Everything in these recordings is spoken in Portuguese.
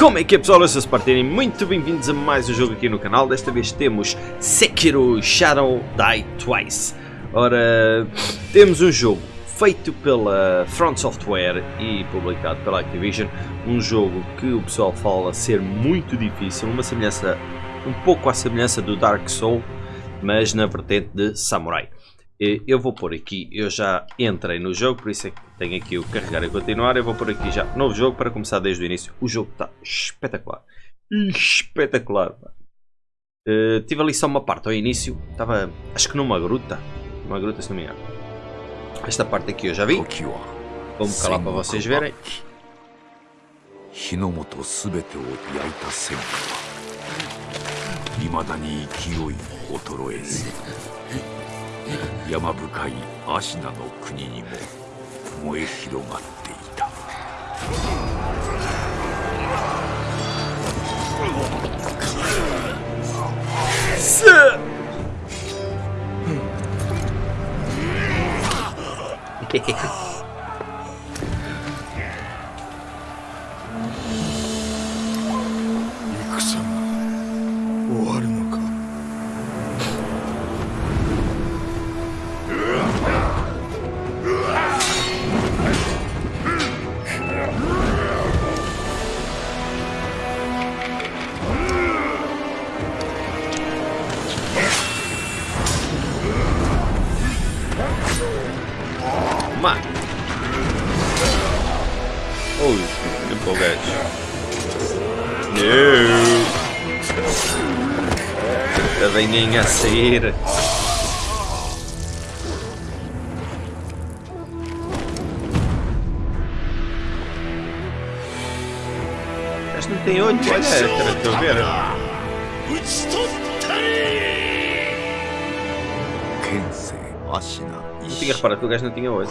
Como é que é pessoal? Eu sou o Spartini, muito bem-vindos a mais um jogo aqui no canal. Desta vez temos Sekiro Shadow Die Twice. Ora, temos um jogo feito pela Front Software e publicado pela Activision. Um jogo que o pessoal fala ser muito difícil, uma semelhança, um pouco à semelhança do Dark Soul, mas na vertente de Samurai. Eu vou pôr aqui, eu já entrei no jogo, por isso é que tenho aqui o carregar e continuar. Eu vou pôr aqui já novo jogo para começar desde o início. O jogo está espetacular. Espetacular. Uh, tive ali só uma parte ao início, estava acho que numa gruta. Uma gruta se não me engano. Esta parte aqui eu já vi. Vou-me calar para vocês verem. 火の元すべてを焼いた戦火はいまだに勢い衰えず 山深い芦名の国にも燃え広がった。Venha a sair. Mas não tem olho, olha, estou a ver. Não tinha reparado que o gajo não tinha olho.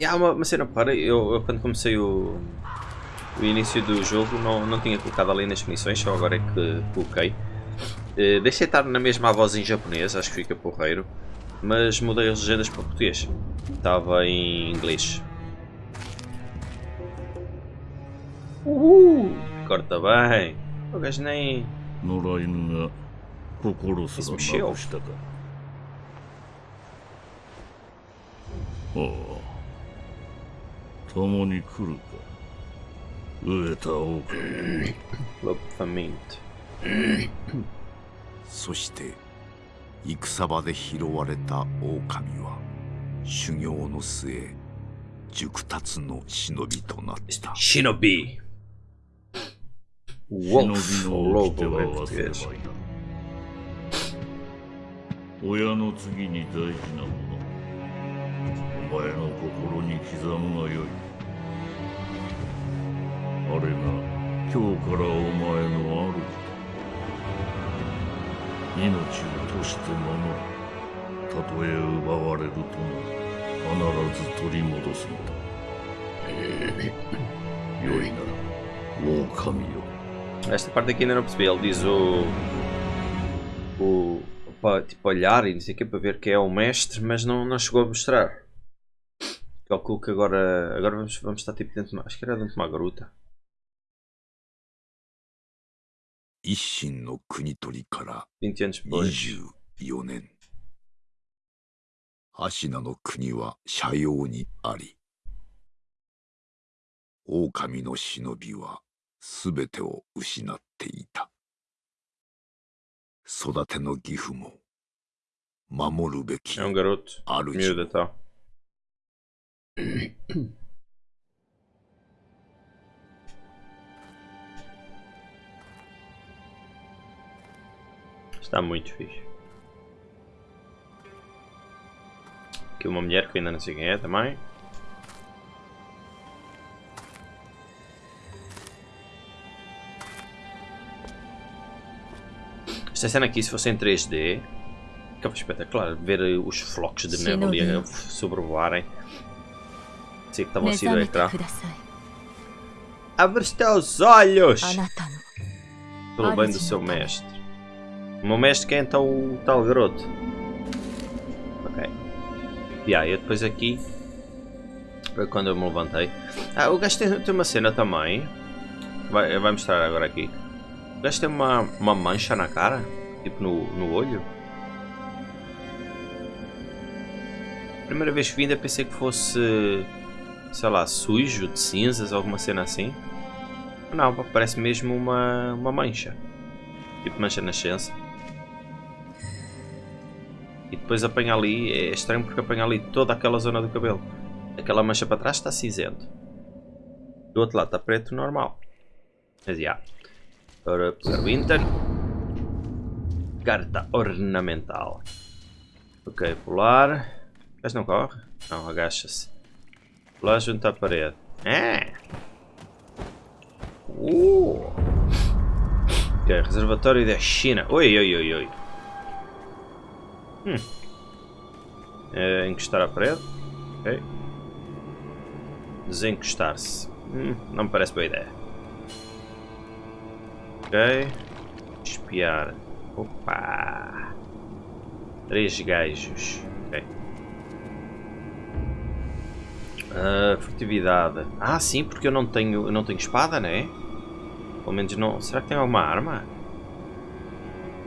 E há uma, uma cena, para, eu, eu quando comecei o, o início do jogo não, não tinha colocado ali nas missões, só agora é que coloquei. Uh, deixei estar na mesma voz em japonês, acho que fica porreiro, mas mudei as legendas para português. Estava em inglês. Uhul! Corta bem! O gajo nem. Isso mexeu. Oh. 共に来るか 飢えた狼 Look faint そして戦場で拾われた狼は修行の末熟達の忍びとなった。忍び Wolf Lobo 親の次に大事なもの。お前の心に刻むがよいあれが今日からお前の主だ命をとして守るたとえ奪われるとも必ず取り戻すのだ良いな狼よ Esta parte aqui ainda não percebi, ele diz o. o. para tipo olhar e não sei o que para ver que é o mestre, mas não, não chegou a mostrar. Calculo que agora. agora vamos, vamos estar tipo dentro de uma. acho que era dentro de uma gruta. 一心の国取りから24年。芦名の国は斜陽にあり、狼の忍びはすべてを失っていた。育ての義父も守るべき主も。Está muito fixe. Aqui uma mulher que ainda não sei quem é também. Esta cena aqui, se fosse em 3D, ficava espetacular. Ver os flocos de neve ali a sobrevoarem. Sei que estavam do ecrã. Abre os teus olhos! Pelo bem do seu mestre. O meu mestre quem é então o tal garoto? Ok. E aí, depois aqui Foi quando eu me levantei. Ah, o gajo tem, tem uma cena também. Vai, vai mostrar agora aqui. O gajo tem uma, uma mancha na cara. Tipo no, no olho. Primeira vez que vim ainda pensei que fosse... Sei lá, sujo, de cinzas, alguma cena assim. Não, parece mesmo uma, uma mancha. Tipo mancha nascença. E depois apanha ali, é estranho porque apanha ali toda aquela zona do cabelo. Aquela mancha para trás está cinzento. Do outro lado está preto normal. Mas já. Yeah. Ora, pegar o Inter. Carta ornamental. Ok, pular. Mas não corre? Não, agacha-se. Pular junto à parede. É! Uh! Ok, reservatório da China. Oi, oi, oi, oi. Hum. É, encostar à parede. Ok. Desencostar-se. Hum, não me parece boa ideia. Ok. Espiar. Opa! Três gajos. Ok. Uh, furtividade. Ah, sim, porque eu não tenho, eu não tenho espada, né? Pelo menos não. Será que tem alguma arma?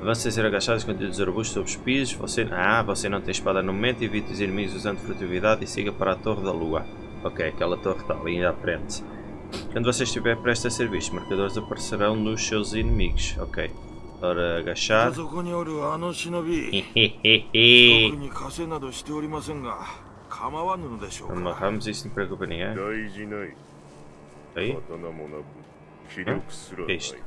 Avance a ser agachado escondido dos arbustos sobre os pisos. Você... Ah, você não tem espada no momento. Evite os inimigos usando furtividade e siga para a Torre da Lua. Ok, aquela torre está ali à frente. Quando você estiver prestes a ser visto, marcadores aparecerão nos seus inimigos. Ok. Ora, agachar. Amarramos isso, não preocupa ninguém. Aí? Hã? Que é isto?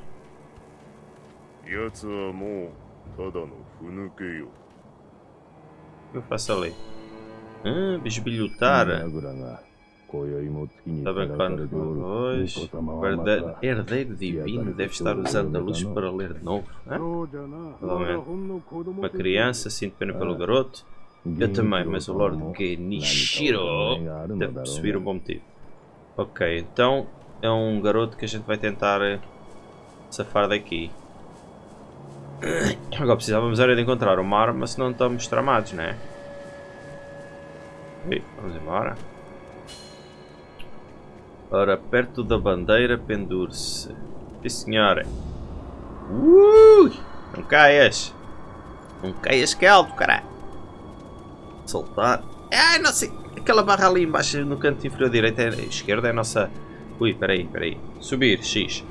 O que eu faço ali? Ah, bisbilhotar. Está brincando com hoje. O herdeiro divino deve estar usando a luz para ler de novo. Uma criança, sinto pena pelo garoto. Eu também, mas o Lord Genichiro deve perceber um bom motivo. Ok, então é um garoto que a gente vai tentar safar daqui. Agora precisávamos era de encontrar uma arma, senão estamos tramados, né? vamos embora. Ora, perto da bandeira pendure-se. Sim senhora. Ui! Não caias! Não caias que é alto, caralho! Soltar. Ai, não sei. Aquela barra ali embaixo no canto inferior direito é esquerda é a nossa... Ui, peraí, peraí. Subir, X.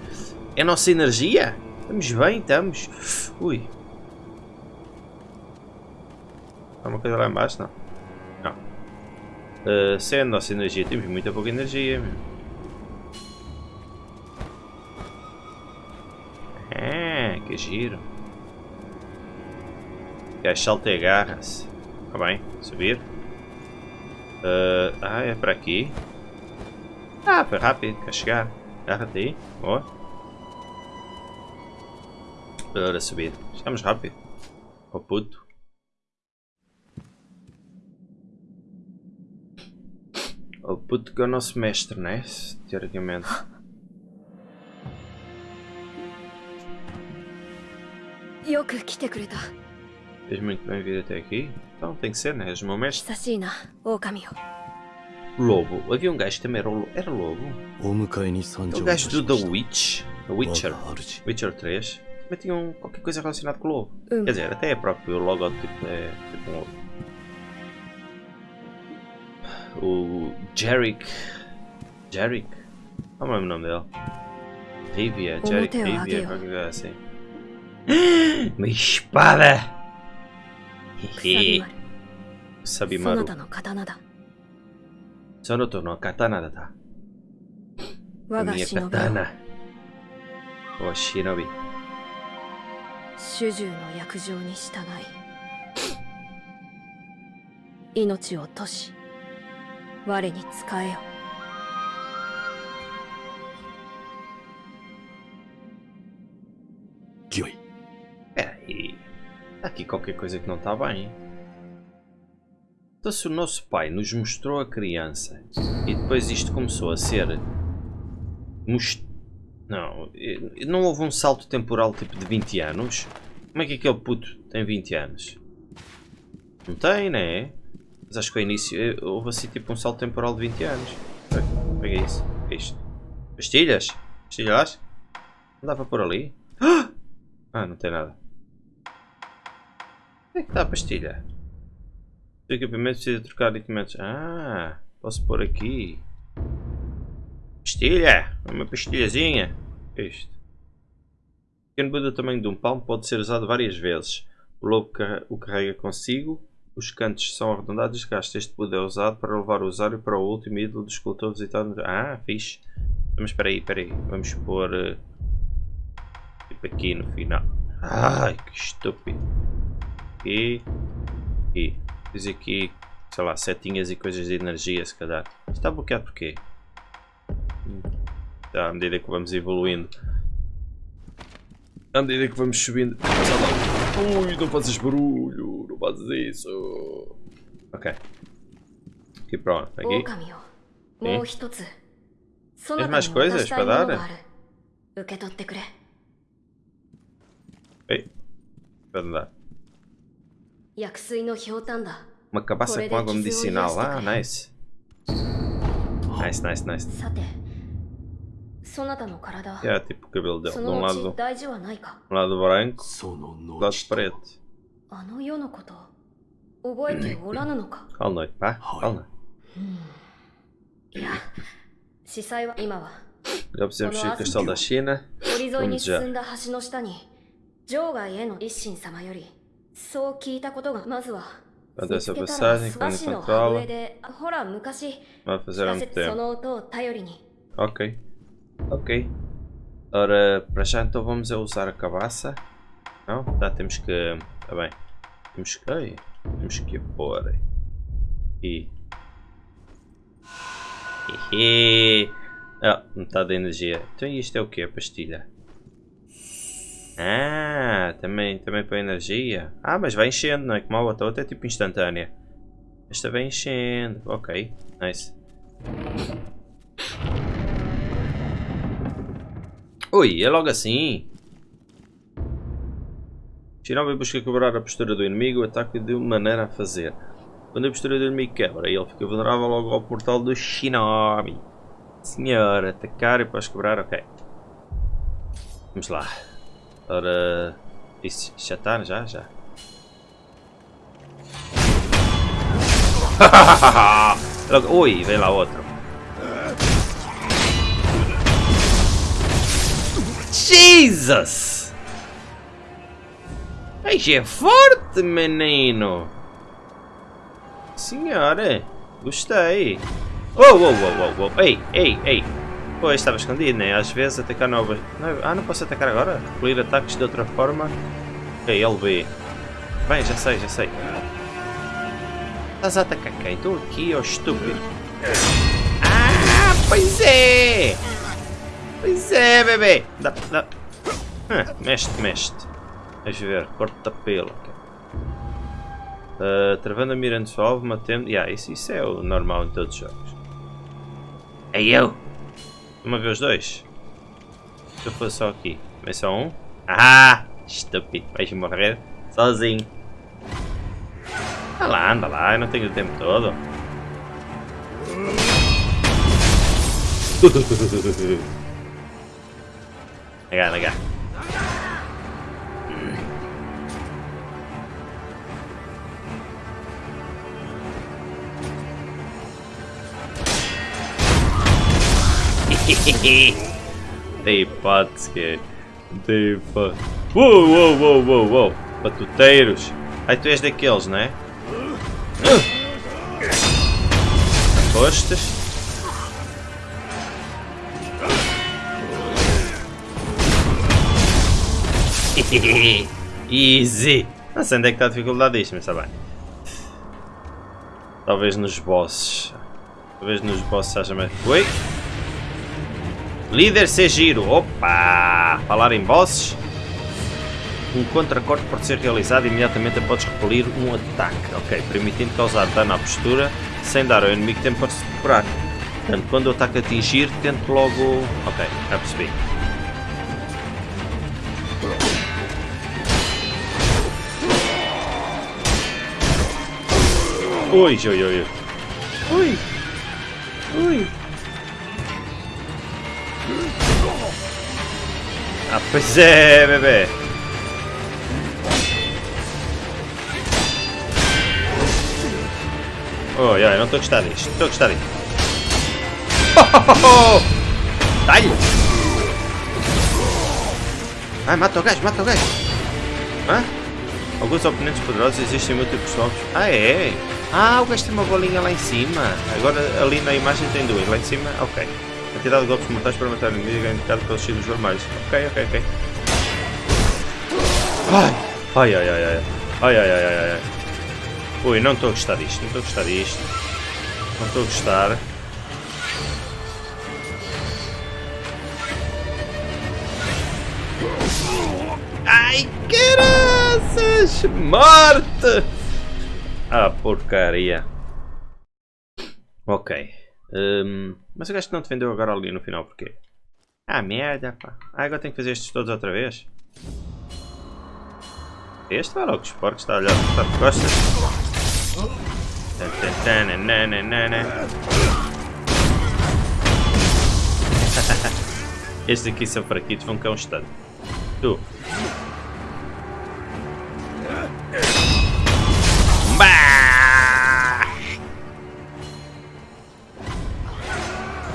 É a nossa energia? Estamos bem, estamos. Ui. Há uma coisa lá embaixo? Não. Não. Uh, a nossa energia, temos muita pouca energia. Meu. que giro. Gajo salta e agarra-se. Está bem, subir. Uh, ah, é para aqui. Ah, foi rápido, quer chegar. Agarra-te aí, boa. Para subir. Chegamos rápido. O puto. O puto que é o nosso mestre, né? Teoricamente. Fez muito bem vir até aqui. Então tem que ser, né? És o meu mestre. Lobo. Havia um gajo que também era, era lobo. O gajo do The Witch. The Witcher. Witcher 3. Também tinha um, qualquer coisa relacionada com o lobo. Quer dizer, até é próprio logotipo é tipo um lobo. O Jerick. Jerick? Qual é o nome dele? Rivia, Jerick Rivia, qualquer coisa assim. Uma espada! Sabimaru. Sonoto no katana da. Minha katana. O shinobi. 主従の約定に従い命を落とし我に仕えよ Gyoi. Peraí. Aqui qualquer coisa que não está bem. Então se o nosso pai nos mostrou a criança e depois isto começou a ser... Most... Não, não houve um salto temporal tipo de 20 anos? Como é que aquele puto tem 20 anos? Não tem, né? Mas acho que ao início eh, houve assim tipo um salto temporal de 20 anos. Pega isso. O que é isto? Pastilhas? Pastilhas? Não dá para pôr ali? Ah, não tem nada. Onde é que está a pastilha? O equipamento precisa trocar equipamentos. Ah, posso pôr aqui. Pastilha! Uma pastilhazinha. Isto? O pequeno Buda tamanho de um palmo pode ser usado várias vezes. O lobo o carrega consigo. Os cantos são arredondados e. Este Buda é usado para levar o usuário para o último ídolo do escultor visitado. Ah, fixe. Mas espera aí, espera aí. Vamos pôr... Uh, tipo aqui no final. Ai, que estúpido. E... E... Diz aqui, sei lá, setinhas e coisas de energia, se calhar. Está bloqueado porquê? À medida que vamos evoluindo. À medida que vamos subindo. Ui, não fazes barulho, não fazes isso. Ok. Aqui pronto, aqui. Tens mais coisas para dar? Ei, para dar. Uma cabaça com água medicinal. Ah, nice. Nice, nice, nice. É tipo o cabelo dele. De um lado, um lado branco, do lado preto. Calma noite, pá. Calma. Já precisamos ir ao castelo da China. Vamos já. 場外への一心様よりそう聞いたことがまずは Quanto a essa passagem, quando controla. Vai fazer há muito tempo. Ok. Ok. Ora, para já então vamos a usar a cabaça. Não? Tá, temos que... Tá bem. Temos que... Ai, temos que pôr... E... Hehe. Ah, metade da energia. Então isto é o que? A pastilha. Ah, também, também para energia. Ah, mas vai enchendo, não é? Como a outra, outra é tipo instantânea. Esta vai enchendo. Ok, nice. Ui, é logo assim. Shinobi busca quebrar a postura do inimigo, ataque de maneira a fazer. Quando a postura do inimigo quebra, ele fica vulnerável logo ao portal do Shinobi. Senhor, atacar e depois quebrar, ok. Vamos lá. Ora... Isso já está? Já? Já. Ui, vem lá outro. Jesus! Ai, é forte, menino! Senhora, gostei. Oh, oh, oh, oh, oh, ei, ei, ei. Pois, estava escondido, né? Às vezes atacar novas... Ah, não posso atacar agora? Recolher ataques de outra forma? Ok, LB. Bem, já sei, já sei. Estás a atacar quem? Estou aqui, ó oh, estúpido. Ah, pois é! Pois é, bebê! Dá, dá. Ah, mexe, mexe. Deixa ver, corta pelo. Uh, travando a mira alvo, matando... Yeah, isso, isso é o normal em todos os jogos. É eu! Uma vez dois? Se eu fosse só aqui. Mas só um? Ah! Estúpido. Vais morrer sozinho. Anda lá, anda lá. Eu não tenho o tempo todo. Legal, legal. Tem hipótese que Tem hipótese. Uou, uou, uou, uou, uou. Batuteiros. Ai, tu és daqueles, não é? Apostas? Easy. Não sei onde é que está a dificuldade disto, mas está bem. Talvez nos bosses. Talvez nos bosses haja mais... Oi? Líder giro. Opa! Falar em bosses. Um contracorte pode ser realizado imediatamente após repelir um ataque. Ok, permitindo causar dano à postura sem dar ao inimigo tempo para se recuperar. Portanto, quando o ataque atingir, tente logo... Ok, já percebi. Ui, ui, ui. Ui. Ui. Ah, pois é, bebê. Oi, oi, não estou a gostar disto. Estou a gostar disto. Dá-lhe! Ai, mata o gajo, mata o gajo! Hã? Alguns oponentes poderosos existem múltiplos golpes. Ah, é? Ah, o gajo tem uma bolinha lá em cima. Agora ali na imagem tem duas. Lá em cima, ok. A quantidade de golpes mortais para matar o inimigo é indicado pelos círculos vermelhos. Ok, ok, ok. Ai, ai, ai, ai, ai. Ai, ai, ai, ai, ai. Ui, não estou a gostar disto. Não estou a gostar disto. Não estou a gostar. Ai, caraças! Morte! Ah, porcaria. Ok. Um, mas o gajo que não te vendeu agora ali no final, porquê? Ah, merda, pá. Ah, agora tenho que fazer estes todos outra vez? Este vai logo, porcos, está a olhar, está de costas. Estes aqui são fraquitos, vão cá um instante. Tu.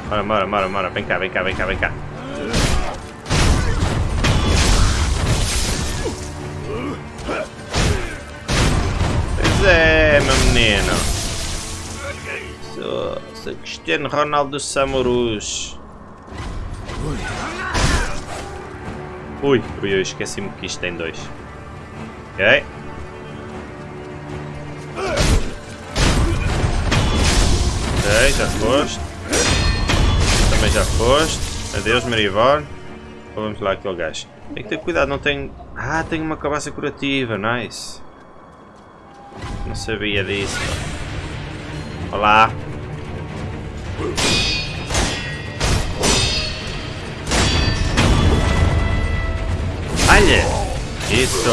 Bora, bora, bora, bora. Vem cá, vem cá, vem cá, vem cá. Pois é, meu menino. Sou, sou Cristiano Ronaldo Samurus. Ui, ui, ui, esqueci-me que isto tem dois. Ok. Ok, já foste. Também já foste. Adeus, Marivor. Vamos lá aquele gajo. Tem que ter cuidado, não tem... Ah, tem uma cabaça curativa, nice. Não sabia disso. Olá. Olha! Isso!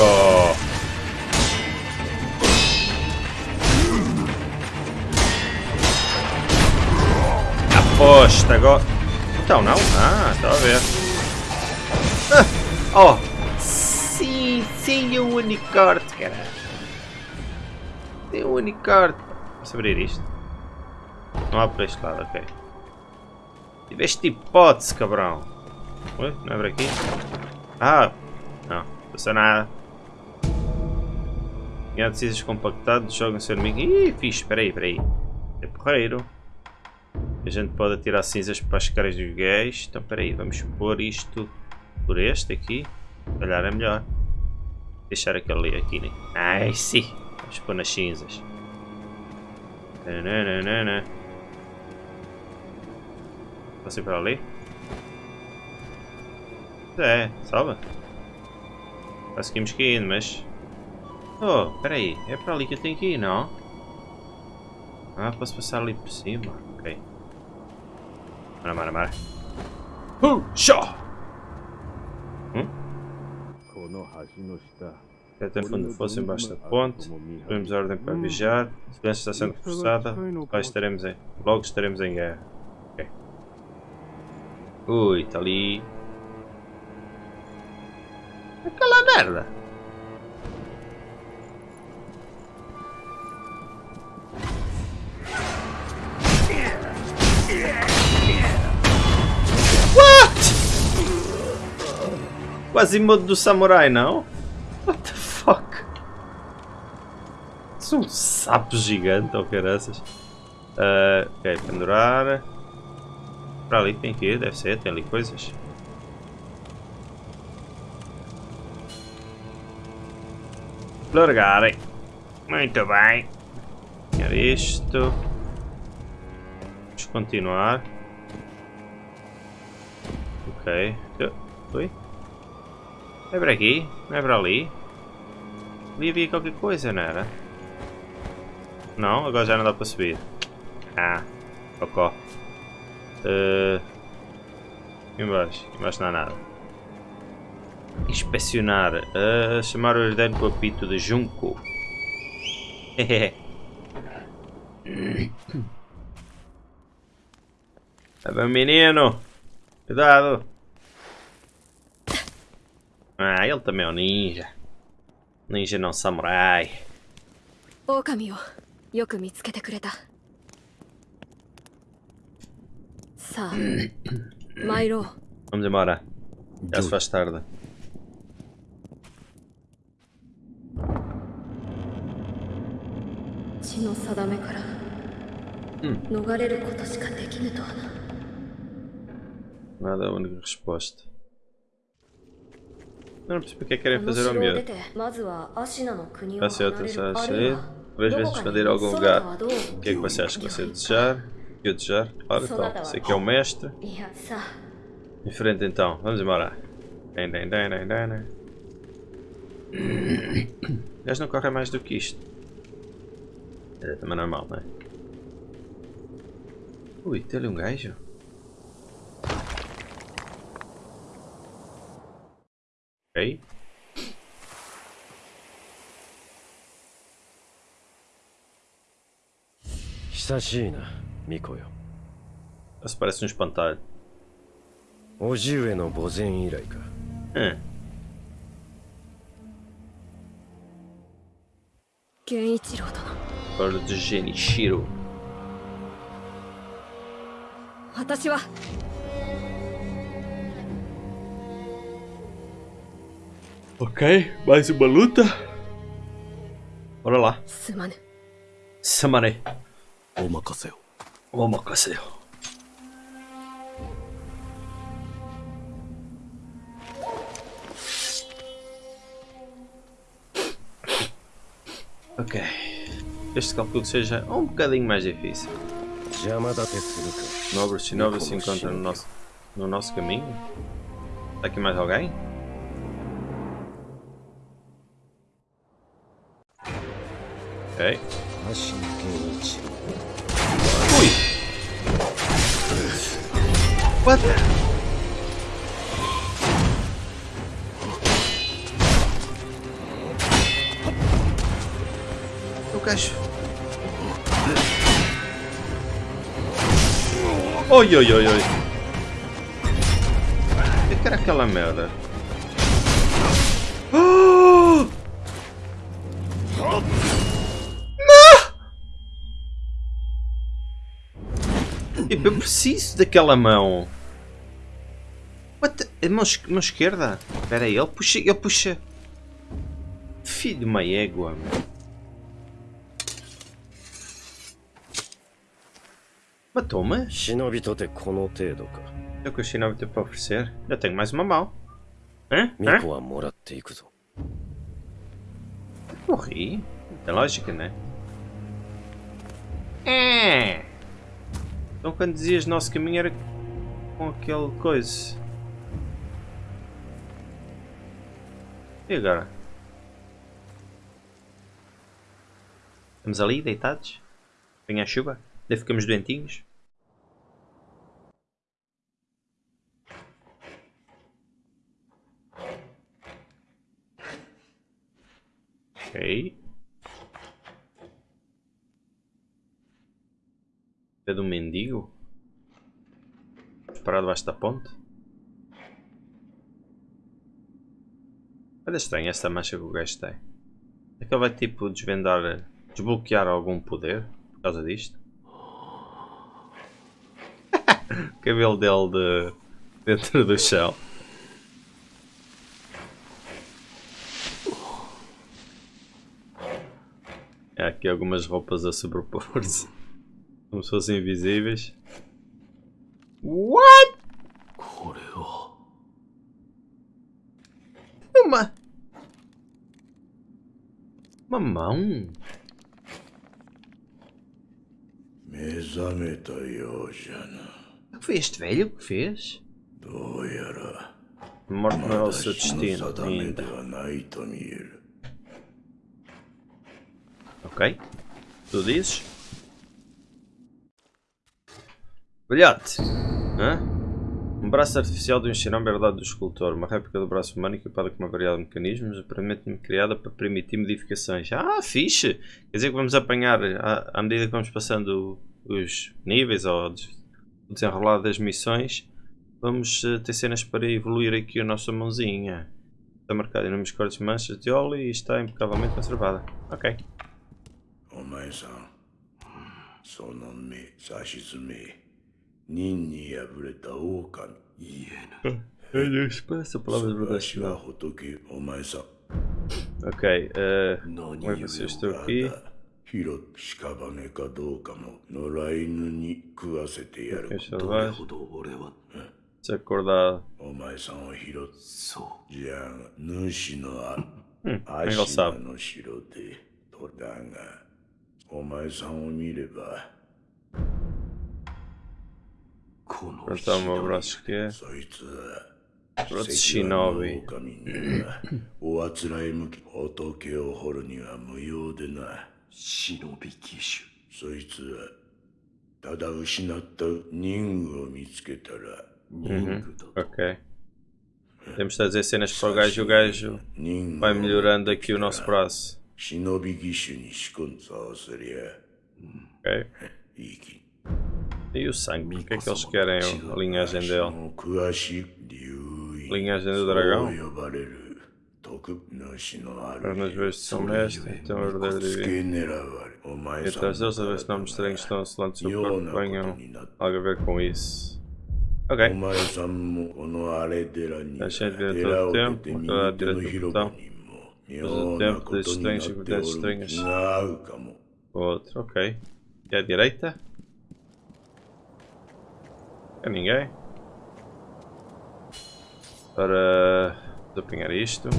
Aposta agora. Então não? Ah, está a ver. Ah, oh! Sim, sim, o unicórnio, cara. Tem um unicórnio. Posso abrir isto? Não há para este lado, ok. Tiveste hipótese, cabrão. Ui, não abre aqui? Ah! Não, não nada. Ganhar decisões compactados, joga seu inimigo. Ih, fixe, espera aí, espera aí. É porreiro. A gente pode atirar cinzas para as caras dos gays. Então, espera aí, vamos pôr isto por este aqui. Se calhar é melhor. Deixar aquele ali aqui, né? Ai, sim. Vamos pôr nas cinzas. Posso ir para ali? É, salva. Conseguimos que ir, mas... Oh, espera aí. É para ali que eu tenho que ir, não? Ah, posso passar ali por cima. Mara, mara, mara. Uh, show! Hum? Se até fundo fosse embaixo da ponte, temos ordem para vigiar. A segurança está sendo reforçada. Logo estaremos em, logo estaremos em guerra. Ok. Ui, está ali. Aquela merda! Quase modo do samurai, não? What the fuck? São um sapo gigante ou caraças. Uh, ok, pendurar. Para ali tem que ir, deve ser, tem ali coisas. Largarem. Muito bem. Quer isto. Vamos continuar. Ok. Oi? É para aqui? Não é para ali? Ali havia qualquer coisa, não era? Não? Agora já não dá para subir. Ah, cocó. Uh, embaixo. Embaixo não há nada. Inspecionar. Uh, chamar o herdeiro com o apito de Junco. É bem menino. Cuidado. Ah, ele também é um ninja. Ninja não samurai. Okami o yoku mitsukete kureta. Sa. Mairo. Vamos embora. Já se faz tarde. Hum. Nada é a única resposta. Eu não sei porque é querem fazer o meu. Passei outra já achei. Veja se esconder algum lugar. O que é que você acha que você é desejar? Que Eu desejar? Ora então. Você que é o mestre. Em frente, então. Vamos embora. Dai, dai, dai, dai, dai. Eles não corre mais do que isto. É também normal, não é? Ui, tem ali um gajo. Ok. 久しいな巫女よ Isso parece um espantalho. 叔父上の墓前以来か Hum. 源一郎殿 Agora de Genichiro. 私は Ok, mais uma luta. Bora lá. Samane. Samane. Omakaseo. Omakaseo. Ok. Este cálculo seja um bocadinho mais difícil. Nobres e nobres se encontram no nosso, no nosso caminho. Está aqui mais alguém? Ok. Ui! What? Eu gajo. Oi, oi, oi, oi. O que era aquela merda? Eu preciso daquela mão. What the... Mão, mão esquerda? Espera aí, ele puxa... Ele puxa... Filho de uma égua, mano. Matou-me? É o que o Shinobi tem para oferecer? Eu tenho mais uma mão. Hã? Hã? Morri? Não tem lógica, né? É... Então quando dizias nosso caminho era com aquele coisa. E agora? Estamos ali deitados? Vem a chuva? Daí ficamos doentinhos? Ok. É do mendigo? Parado debaixo da ponte? Olha estranho esta mancha que o gajo tem. É que ele vai tipo desvendar, desbloquear algum poder por causa disto? o cabelo dele de dentro do chão. Há aqui algumas roupas a sobrepor-se. Como se fossem invisíveis. What? Uma... Uma mão? O que foi este velho que fez? Morte não é o seu destino ainda. Ok. Tu dizes? Velhote! Hã? É? Um braço artificial do enxerão verdade, do escultor. Uma réplica do braço humano equipada com uma variedade de mecanismos, aparentemente criada para permitir modificações. Ah, fixe! Quer dizer que vamos apanhar, à, à medida que vamos passando os níveis ou o desenrolar das missões, vamos eh, ter cenas para evoluir aqui a nossa mãozinha. Está marcada em números cortes manchas de óleo e está impecavelmente conservada. Ok. Omae-san, sonon mi sashizume. 任に敗れた狼言えぬ palavra de わしは仏お前さん Ok, eh, 何 como é que 故 vocês お estão 方 aqui? 広屍かどうかも野良犬に食わせてやるどれ.ほど俺は Desacordado. お前さんを拾っそうじゃあ主のあシ ele ナ sabe. の城でとだがお前さんを見ればヶ原 Shinobi. おあつらい向き仏を掘るには無用でな忍び騎手そいつはただ失った任務を見つけたら任務だ Ok. Temos de fazer cenas para o gajo e o gajo 任 vai melhorando aqui o nosso braço. Ok. e o sangue. O que é que eles querem? A linhagem dele. Linhagem do dragão. Pernas verdes são mestre, então verdadeiro divino. E atrás deles, a ver se nomes estranhos então, estão assolantes do corpo venham algo a ver com isso. Ok. Deixem de ter todo o tempo, toda a direita do botão. O tempo, de estranhos e quantidades estranhas. Outro, ok. E à direita? É ninguém. Para desempenhar isto.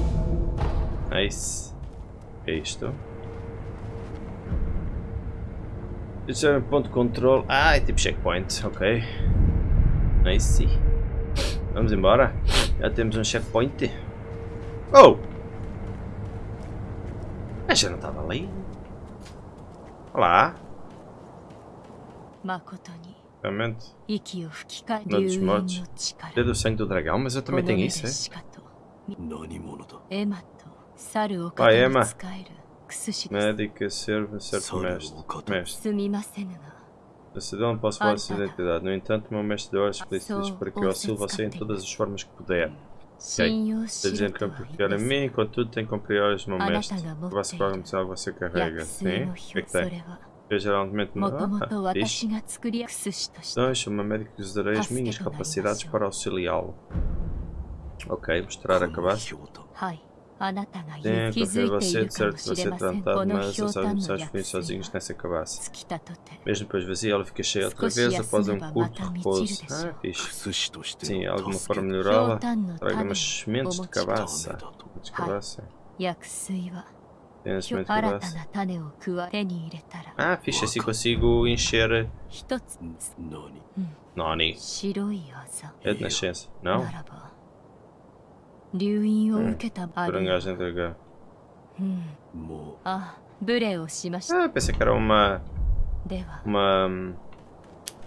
Nice. É isto. Isso é um ponto de controle. Ah, é tipo checkpoint. Ok. Nice. Vamos embora. Já temos um checkpoint. Oh! Mas já não estava ali. Olá. 誠に realmente. Na dos mortos. Dedo do sangue do dragão, mas eu também tenho isso, é? Ah, Emma. Médica, serva, certo mestre. Mestre. A não posso falar sua identidade. No entanto, meu mestre de ordens polícias para que eu auxilie você em todas as formas que puder. Ok. Está dizendo que eu confiar em mim, contudo tem que cumprir ordens do meu mestre. Vá-se para você carrega. Sim? O que é que tem? geralmente não. Ah, então, Deixa-me a médicos usarei as minhas capacidades para auxiliá-lo. Ok, mostrar a cabaça. Tenho é que ver você, de certo você ser tratado, mas as admissões ficam sozinhos nessa cabaça. Mesmo depois vazia, ela fica cheia outra vez após um curto repouso. Ah, fixe. Sim, alguma forma melhorá-la? Traga umas sementes de cabaça. De cabaça. Ah, ficha, se consigo encher... Noni. É de nascença, não? Hum, entregar. Ah, pensei que era uma... Uma...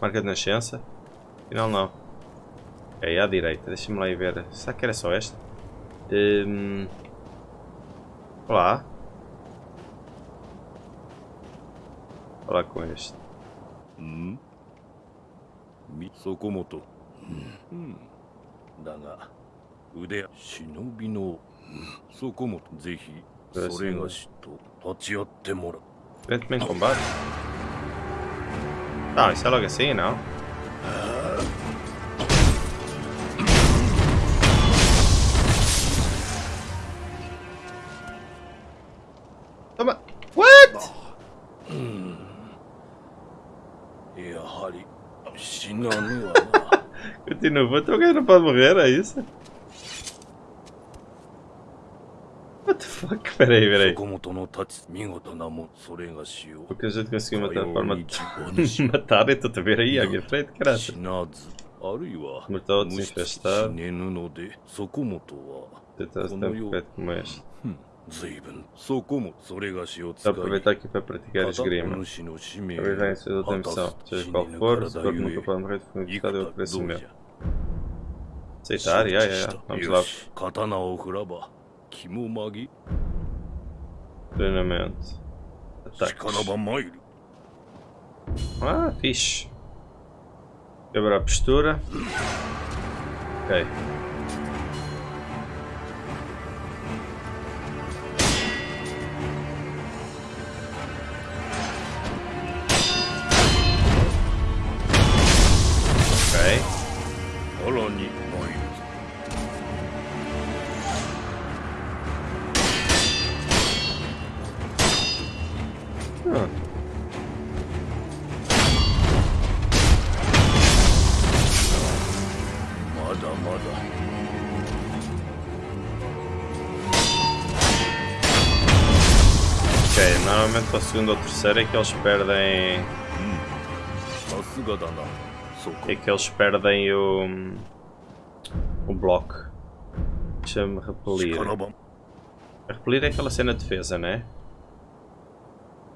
Marca de nascença. Afinal não. É, à direita. Deixa-me lá ir ver. Será que era só esta? Um... Olá. もとぜひそれがしと立ち会ってもらう Frente-me em combate. Ah, isso é logo assim, não? Toma! continua. Então alguém não pode morrer, é isso? What the fuck? Peraí, peraí. Porque a gente conseguiu matar a forma de matar, e tu a ver aí, à minha frente, caralho. Matar outros infestados. Tentar se dar um bocado como este. Vou aproveitar aqui para praticar esgrima. Talvez venha a sua outra missão, seja qual for, se o corpo nunca pode morrer de fome de estado, eu ofereço o meu. Aceitar, já, já, já. Vamos lá. Treinamento. Ataques. Ah, fixe. Quebrar a postura. Ok. Ok, normalmente para a segunda ou terceira é que eles perdem... É que eles perdem o... O bloco. Deixa-me repelir. A repelir é aquela cena de defesa, né?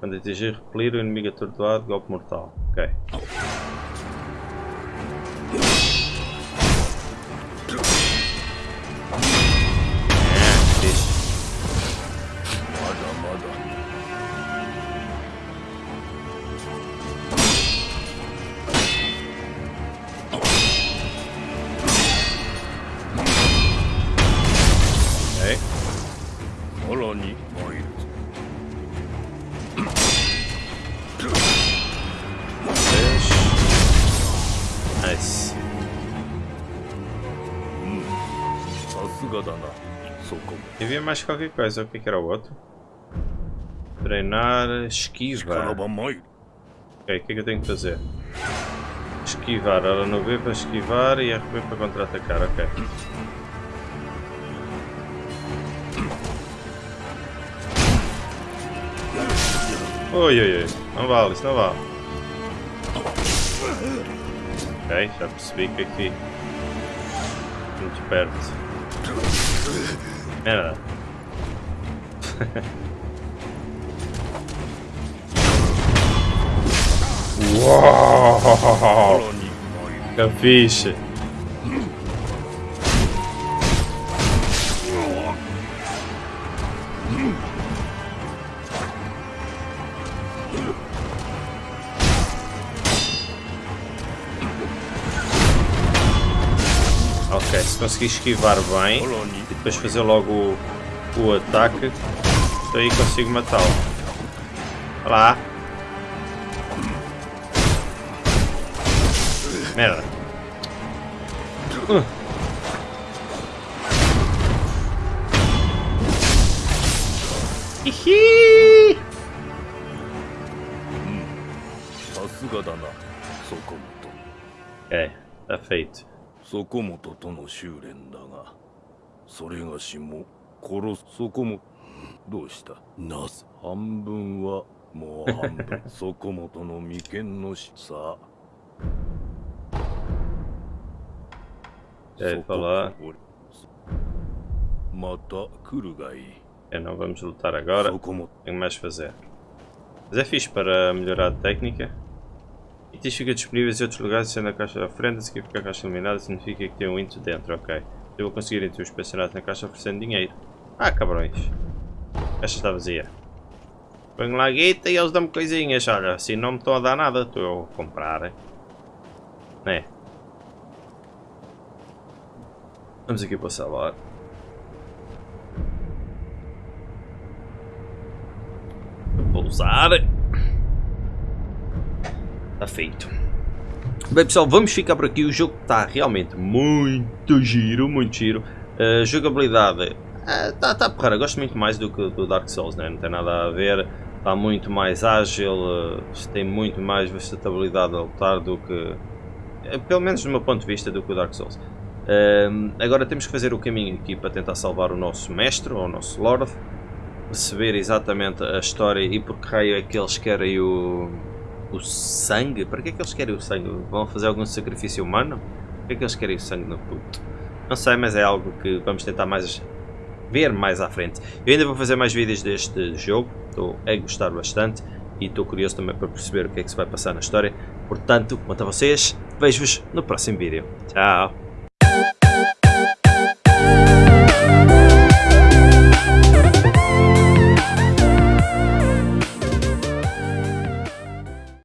Quando atingir repelir, o inimigo é atordoado, golpe mortal. Ok. mais qualquer coisa. O que, é que era o outro? Treinar esquiva. Ok, o que é que eu tenho que fazer? Esquivar. Ela não vê para esquivar e é RB para contra-atacar. Ok. Oi, oi, oi. Não vale, isso não vale. Ok, já percebi que aqui. Muito perto. Merda. Uou! Capiche. Ok, se conseguir esquivar bem e depois fazer logo o, o ataque aí consigo matá-lo. Olha lá! Merda! Uh. Hihi! さすがだなそこも Ok, está feito. とそこもととの修練だがそれがしも殺すそこも どうしたなぜ半分はもう半分そこもとの眉間のしさ Já ia falar. また来るがいい Ok, não vamos lutar agora. そこも Tenho mais a fazer. Mas é fixe para melhorar a técnica. Itens ficam disponíveis em outros lugares, sendo a caixa da frente, se fica a caixa iluminada, significa que tem um into dentro, ok. Eu vou conseguir entre os pensionados na caixa oferecendo dinheiro. Ah, cabrões. A caixa está vazia. Ponho lá guita e eles dão-me coisinhas, olha, assim não me estão a dar nada, estou a comprar. Né? Vamos aqui para o salvar. Pousar. Está feito. Bem pessoal, vamos ficar por aqui. O jogo está realmente muito giro, muito giro. A jogabilidade está tá porra, gosto muito mais do que do Dark Souls, né? não tem nada a ver. Está muito mais ágil, eh, tem muito mais versatilidade a lutar do que. eh, Pelo menos do meu ponto de vista, do que o Dark Souls. Ehm, agora temos que fazer o caminho aqui para tentar salvar o nosso mestre, ou o nosso Lord. Perceber exatamente a história e por que raio é que eles querem o, o sangue. Para que é que eles querem o sangue? Vão fazer algum sacrifício humano? Por que é que eles querem o sangue no puto? Não sei, mas é algo que vamos tentar mais ver mais à frente. Eu ainda vou fazer mais vídeos deste jogo, estou a gostar bastante e estou curioso também para perceber o que é que se vai passar na história. Portanto, quanto a vocês, vejo-vos no próximo vídeo. Tchau!